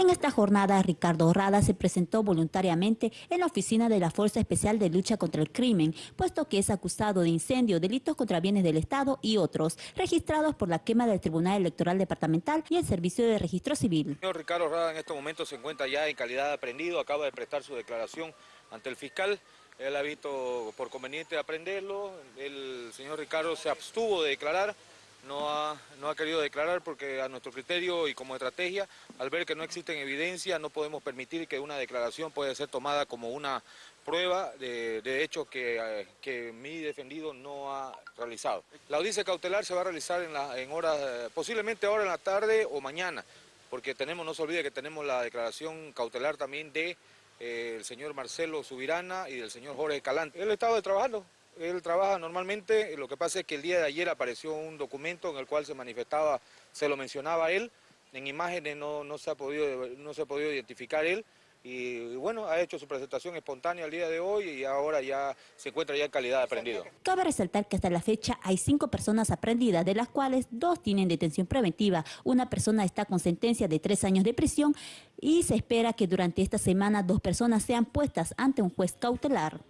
En esta jornada, Ricardo Rada se presentó voluntariamente en la oficina de la Fuerza Especial de Lucha contra el Crimen, puesto que es acusado de incendio, delitos contra bienes del Estado y otros, registrados por la quema del Tribunal Electoral Departamental y el Servicio de Registro Civil. El señor Ricardo Rada en este momento se encuentra ya en calidad de aprendido, acaba de prestar su declaración ante el fiscal. Él ha visto por conveniente aprenderlo, el señor Ricardo se abstuvo de declarar, no ha, no ha querido declarar porque a nuestro criterio y como estrategia, al ver que no existen evidencia, no podemos permitir que una declaración pueda ser tomada como una prueba de, de hechos que, que, mi defendido no ha realizado. La audiencia cautelar se va a realizar en, la, en horas, posiblemente ahora en la tarde o mañana, porque tenemos, no se olvide que tenemos la declaración cautelar también de eh, el señor Marcelo Subirana y del señor Jorge Calante. Él estaba trabajando, él trabaja normalmente, lo que pasa es que el día de ayer apareció un documento en el cual se manifestaba, se lo mencionaba él, en imágenes no, no, se, ha podido, no se ha podido identificar él, y, bueno, ha hecho su presentación espontánea el día de hoy y ahora ya se encuentra ya en calidad de aprendido. Cabe resaltar que hasta la fecha hay cinco personas aprendidas, de las cuales dos tienen detención preventiva. Una persona está con sentencia de tres años de prisión y se espera que durante esta semana dos personas sean puestas ante un juez cautelar.